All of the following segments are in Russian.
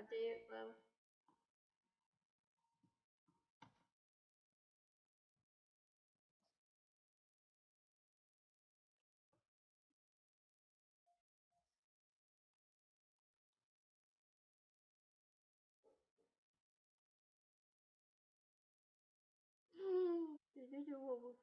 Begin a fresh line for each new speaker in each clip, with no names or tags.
I did well. Did you do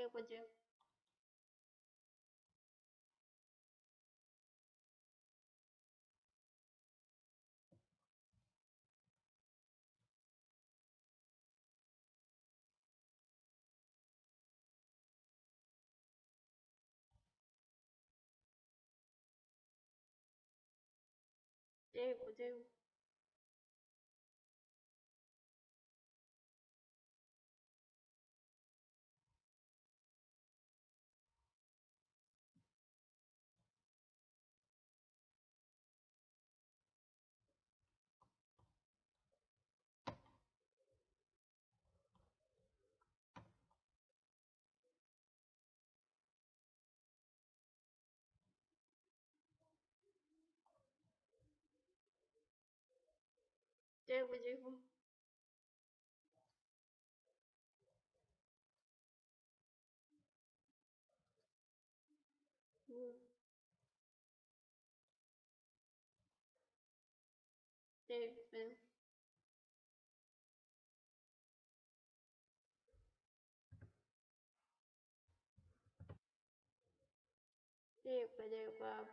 六国军。六国军。Я пойдем. Я пойдем по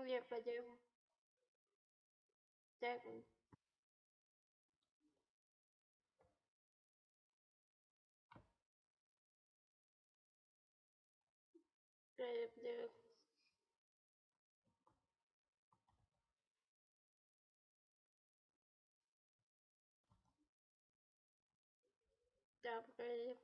Ну, я пойдем. Так. Я пойдем. Да, пойдем.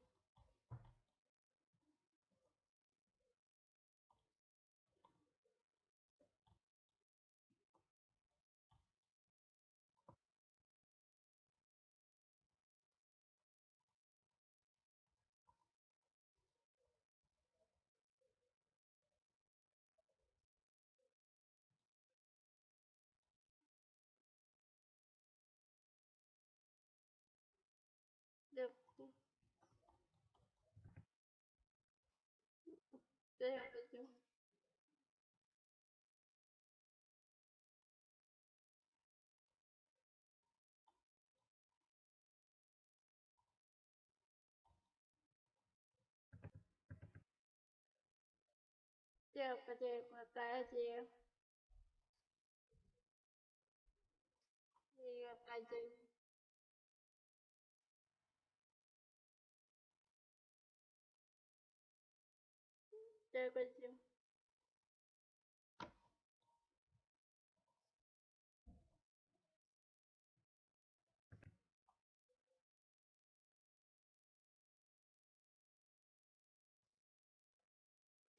对呀、对，分。对呀、不对，我再接。那个，再见。Я пойдем.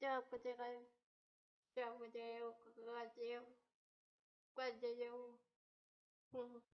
Я пойдем. Я пойдем. Пойдем. Пойдем.